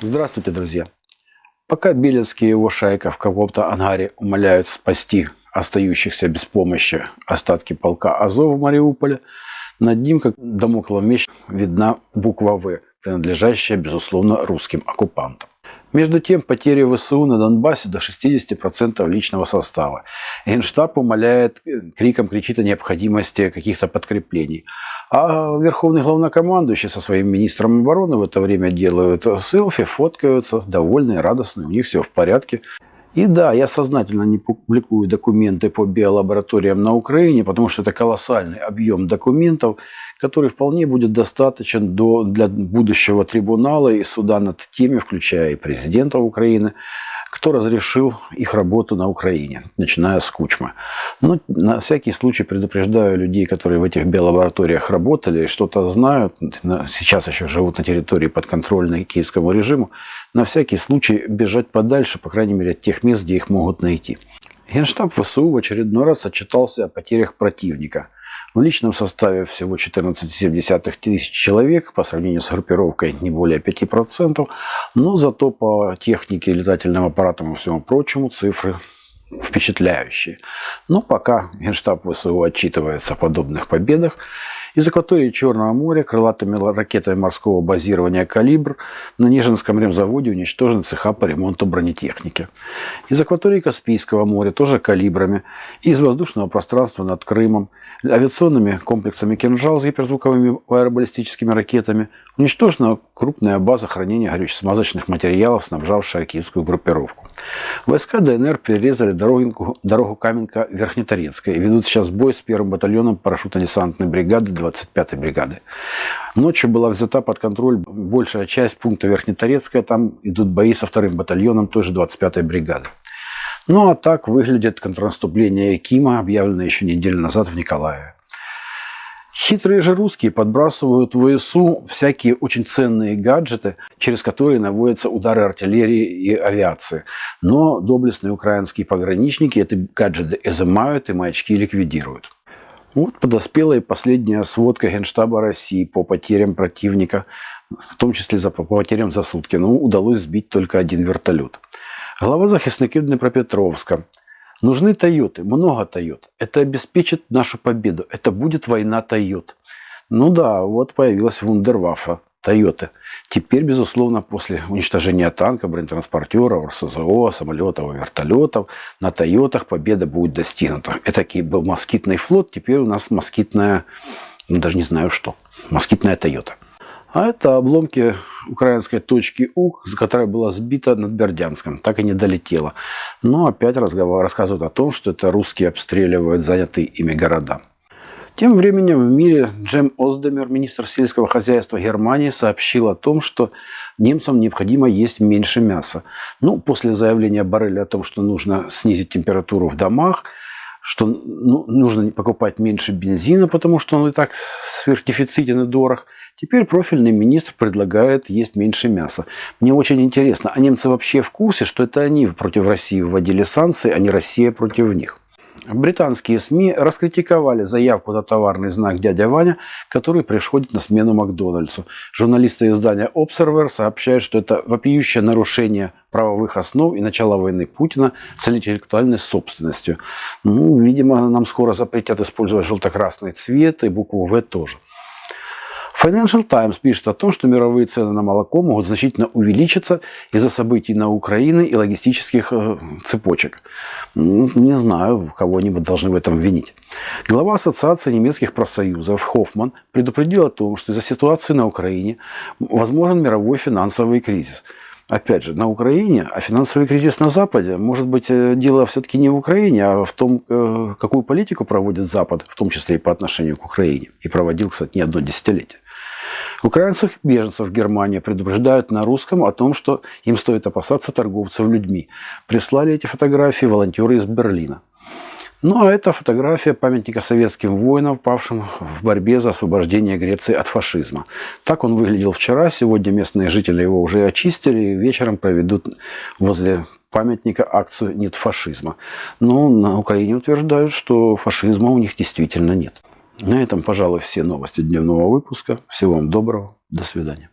Здравствуйте, друзья. Пока Белецкий и его шайка в каком-то ангаре умоляют спасти остающихся без помощи остатки полка Азов в Мариуполе, над ним, как домоклов меч, видна буква «В», принадлежащая, безусловно, русским оккупантам. Между тем, потери ВСУ на Донбассе до 60% личного состава. Генштаб умоляет, криком кричит о необходимости каких-то подкреплений. А верховный главнокомандующий со своим министром обороны в это время делают селфи, фоткаются, довольные, радостные, у них все в порядке. И да, я сознательно не публикую документы по биолабораториям на Украине, потому что это колоссальный объем документов, который вполне будет достаточен до, для будущего трибунала и суда над теми, включая и президента Украины, кто разрешил их работу на Украине, начиная с Кучмы. Но ну, на всякий случай предупреждаю людей, которые в этих биолабораториях работали что-то знают, сейчас еще живут на территории подконтрольной киевскому режиму, на всякий случай бежать подальше, по крайней мере, от тех мест, где их могут найти. Генштаб ВСУ в очередной раз отчитался о потерях противника. В личном составе всего 14,7 тысяч человек, по сравнению с группировкой не более 5%, но зато по технике, летательным аппаратам и всему прочему цифры впечатляющие. Но пока Генштаб ВСУ отчитывается о подобных победах, из акватории Черного моря крылатыми ракетами морского базирования «Калибр» на Нежинском ремзаводе уничтожены цеха по ремонту бронетехники. Из акватории Каспийского моря тоже «Калибрами» и из воздушного пространства над Крымом авиационными комплексами «Кинжал» с гиперзвуковыми аэробаллистическими ракетами уничтожена крупная база хранения горюче-смазочных материалов, снабжавшая киевскую группировку. Войска ДНР перерезали дорогу, дорогу Каменка-Верхнеторецкая и ведут сейчас бой с первым батальоном парашютно-десантной бригады 25-й бригады. Ночью была взята под контроль большая часть пункта Верхнеторецкая, там идут бои со вторым батальоном той же 25-й бригады. Ну а так выглядит контрнаступление Кима, объявленное еще неделю назад в Николаеве. Хитрые же русские подбрасывают в ВСУ всякие очень ценные гаджеты, через которые наводятся удары артиллерии и авиации. Но доблестные украинские пограничники эти гаджеты изымают и маячки ликвидируют. Вот подоспела и последняя сводка Генштаба России по потерям противника, в том числе за, по потерям за сутки. Ну, удалось сбить только один вертолет. Глава захисників Днепропетровска. Нужны Тойоты, много Тойот. Это обеспечит нашу победу. Это будет война Тойот. Ну да, вот появилась вундерваффа Тойоты. Теперь, безусловно, после уничтожения танка, бронетранспортеров, РСЗО, самолетов вертолетов, на Тойотах победа будет достигнута. Это был москитный флот, теперь у нас москитная, ну, даже не знаю что, москитная Тойота. А это обломки украинской точки У, которая была сбита над Бердянском, так и не долетела. Но опять разговор рассказывают о том, что это русские обстреливают занятые ими города. Тем временем в мире Джем Оздемер, министр сельского хозяйства Германии, сообщил о том, что немцам необходимо есть меньше мяса. Ну, после заявления Барреля о том, что нужно снизить температуру в домах, что ну, нужно покупать меньше бензина, потому что он и так сверхдефицитен и дорог. Теперь профильный министр предлагает есть меньше мяса. Мне очень интересно, а немцы вообще в курсе, что это они против России вводили санкции, а не Россия против них? Британские СМИ раскритиковали заявку на товарный знак «Дядя Ваня», который приходит на смену Макдональдсу. Журналисты издания Observer сообщают, что это вопиющее нарушение правовых основ и начало войны Путина с интеллектуальной собственностью. Ну, видимо, нам скоро запретят использовать желто-красный цвет и букву «В» тоже. Financial Times пишет о том, что мировые цены на молоко могут значительно увеличиться из-за событий на Украине и логистических э, цепочек. Не знаю, кого-нибудь должны в этом винить. Глава Ассоциации немецких профсоюзов Хоффман предупредил о том, что из-за ситуации на Украине возможен мировой финансовый кризис. Опять же, на Украине, а финансовый кризис на Западе, может быть, э, дело все-таки не в Украине, а в том, э, какую политику проводит Запад, в том числе и по отношению к Украине. И проводил, кстати, не одно десятилетие. Украинцев беженцев в Германии предупреждают на русском о том, что им стоит опасаться торговцев людьми. Прислали эти фотографии волонтеры из Берлина. Ну а это фотография памятника советским воинам, павшим в борьбе за освобождение Греции от фашизма. Так он выглядел вчера, сегодня местные жители его уже очистили и вечером проведут возле памятника акцию «Нет фашизма». Но на Украине утверждают, что фашизма у них действительно нет. На этом, пожалуй, все новости дневного выпуска. Всего вам доброго. До свидания.